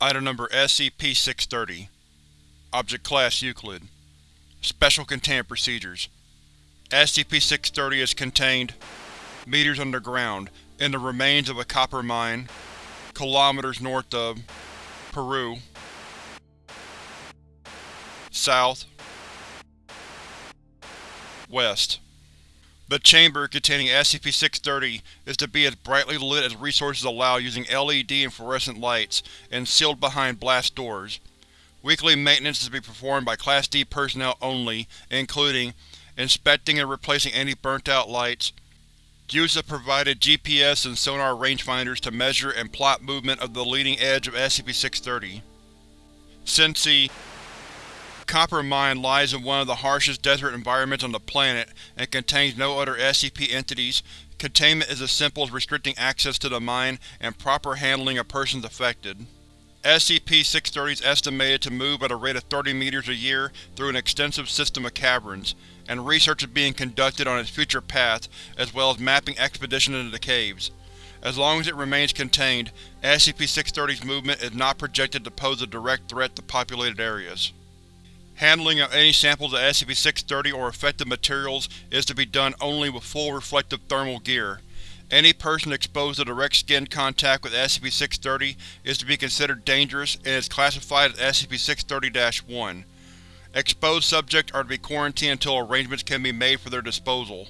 Item Number SCP-630 Object Class Euclid Special Containment Procedures SCP-630 is contained meters underground, in the remains of a copper mine, kilometers north of Peru, south, west. The chamber containing SCP-630 is to be as brightly lit as resources allow using LED and fluorescent lights, and sealed behind blast doors. Weekly maintenance is to be performed by Class D personnel only, including inspecting and replacing any burnt-out lights, use of provided GPS and sonar rangefinders to measure and plot movement of the leading edge of SCP-630. Since Copper Mine lies in one of the harshest desert environments on the planet and contains no other SCP entities, containment is as simple as restricting access to the mine and proper handling of persons affected. SCP-630 is estimated to move at a rate of 30 meters a year through an extensive system of caverns, and research is being conducted on its future path, as well as mapping expeditions into the caves. As long as it remains contained, SCP-630's movement is not projected to pose a direct threat to populated areas. Handling of any samples of SCP-630 or affected materials is to be done only with full reflective thermal gear. Any person exposed to direct skin contact with SCP-630 is to be considered dangerous and is classified as SCP-630-1. Exposed subjects are to be quarantined until arrangements can be made for their disposal.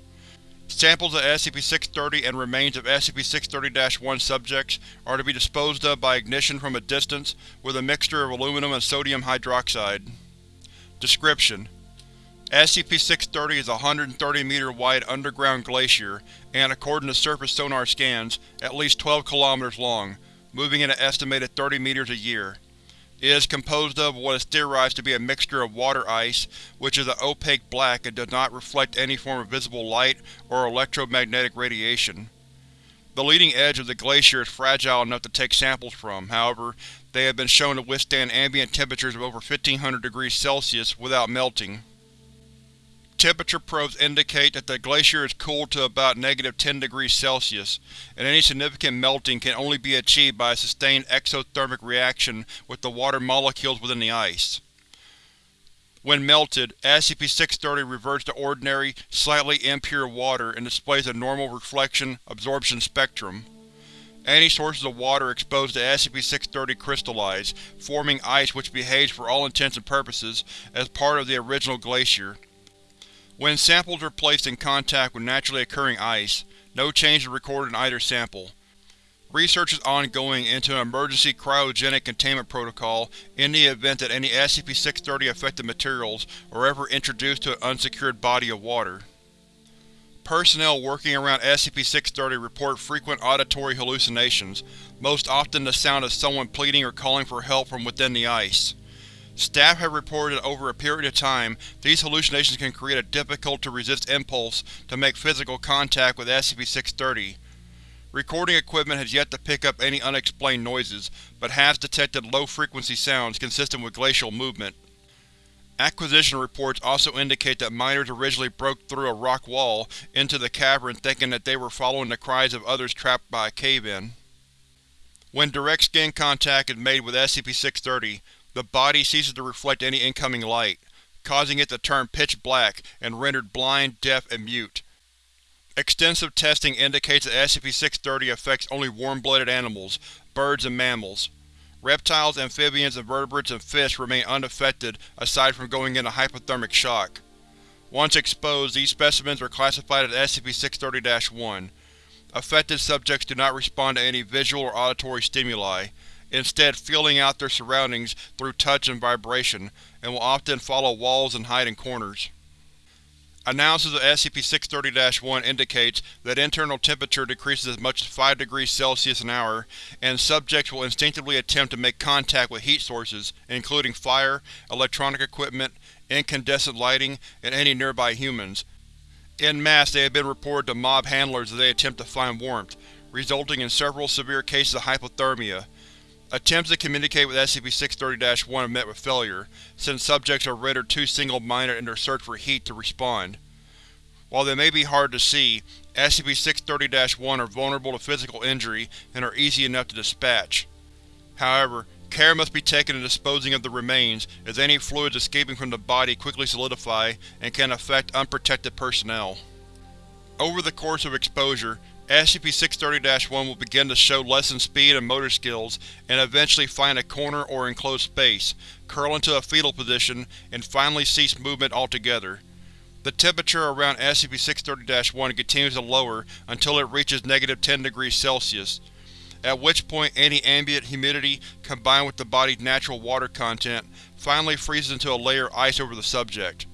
Samples of SCP-630 and remains of SCP-630-1 subjects are to be disposed of by ignition from a distance with a mixture of aluminum and sodium hydroxide. Description: SCP-630 is a 130 meter wide underground glacier and, according to surface sonar scans, at least 12 km long, moving at an estimated 30 meters a year. It is composed of what is theorized to be a mixture of water ice, which is an opaque black and does not reflect any form of visible light or electromagnetic radiation. The leading edge of the glacier is fragile enough to take samples from, however, they have been shown to withstand ambient temperatures of over 1500 degrees Celsius without melting. Temperature probes indicate that the glacier is cooled to about negative 10 degrees Celsius, and any significant melting can only be achieved by a sustained exothermic reaction with the water molecules within the ice. When melted, SCP-630 reverts to ordinary, slightly impure water and displays a normal reflection-absorption spectrum. Any sources of water exposed to SCP-630 crystallize, forming ice which behaves for all intents and purposes as part of the original glacier. When samples are placed in contact with naturally occurring ice, no change is recorded in either sample. Research is ongoing into an emergency cryogenic containment protocol in the event that any SCP-630 affected materials are ever introduced to an unsecured body of water. Personnel working around SCP-630 report frequent auditory hallucinations, most often the sound of someone pleading or calling for help from within the ice. Staff have reported that over a period of time, these hallucinations can create a difficult-to-resist impulse to make physical contact with SCP-630. Recording equipment has yet to pick up any unexplained noises, but has detected low-frequency sounds consistent with glacial movement. Acquisition reports also indicate that miners originally broke through a rock wall into the cavern thinking that they were following the cries of others trapped by a cave-in. When direct skin contact is made with SCP-630, the body ceases to reflect any incoming light, causing it to turn pitch black and rendered blind, deaf, and mute. Extensive testing indicates that SCP-630 affects only warm-blooded animals, birds and mammals. Reptiles, amphibians, invertebrates, and fish remain unaffected aside from going into hypothermic shock. Once exposed, these specimens are classified as SCP-630-1. Affected subjects do not respond to any visual or auditory stimuli, instead feeling out their surroundings through touch and vibration, and will often follow walls and hide in corners. Analysis of SCP-630-1 indicates that internal temperature decreases as much as 5 degrees Celsius an hour, and subjects will instinctively attempt to make contact with heat sources, including fire, electronic equipment, incandescent lighting, and any nearby humans. In mass, they have been reported to mob handlers as they attempt to find warmth, resulting in several severe cases of hypothermia. Attempts to communicate with SCP-630-1 have met with failure, since subjects are rendered too single-minded in their search for heat to respond. While they may be hard to see, SCP-630-1 are vulnerable to physical injury and are easy enough to dispatch. However, Care must be taken in disposing of the remains, as any fluids escaping from the body quickly solidify and can affect unprotected personnel. Over the course of exposure, SCP-630-1 will begin to show lessened speed and motor skills, and eventually find a corner or enclosed space, curl into a fetal position, and finally cease movement altogether. The temperature around SCP-630-1 continues to lower until it reaches negative 10 degrees Celsius, at which point any ambient humidity, combined with the body's natural water content, finally freezes into a layer of ice over the subject.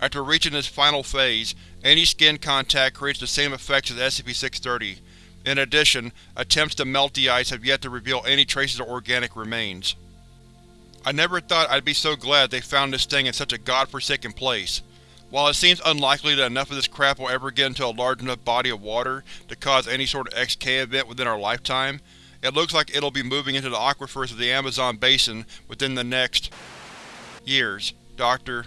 After reaching this final phase, any skin contact creates the same effects as SCP-630. In addition, attempts to melt the ice have yet to reveal any traces of organic remains. I never thought I'd be so glad they found this thing in such a godforsaken place. While it seems unlikely that enough of this crap will ever get into a large enough body of water to cause any sort of XK event within our lifetime, it looks like it'll be moving into the aquifers of the Amazon basin within the next… years. Dr.